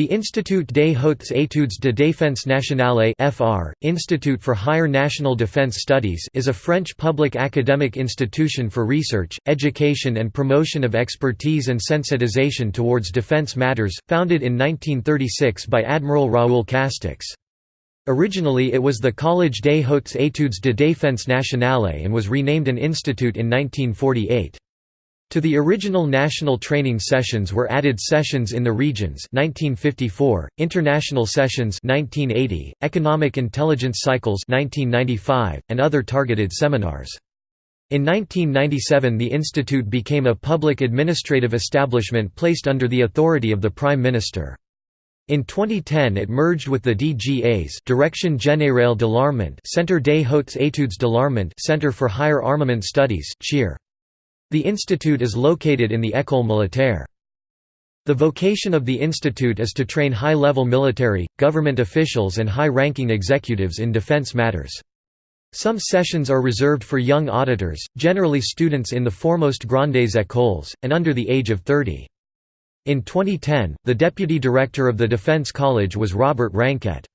The Institut des Hautes Études de Défense Nationale (FR) Institute for Higher National Defense Studies is a French public academic institution for research, education and promotion of expertise and sensitization towards defense matters, founded in 1936 by Admiral Raoul Castex. Originally it was the Collège des Hautes Études de Défense Nationale and was renamed an institute in 1948. To the original national training sessions were added sessions in the regions 1954, international sessions 1980, economic intelligence cycles 1995, and other targeted seminars. In 1997 the institute became a public administrative establishment placed under the authority of the Prime Minister. In 2010 it merged with the DGA's Direction Générale de l'Armement Centre des Hautes Études de l'Armement Center for Higher Armament Studies CHEAr. The institute is located in the École Militaire. The vocation of the institute is to train high-level military, government officials and high-ranking executives in defense matters. Some sessions are reserved for young auditors, generally students in the foremost grandes écoles, and under the age of 30. In 2010, the deputy director of the Defense College was Robert Ranquet.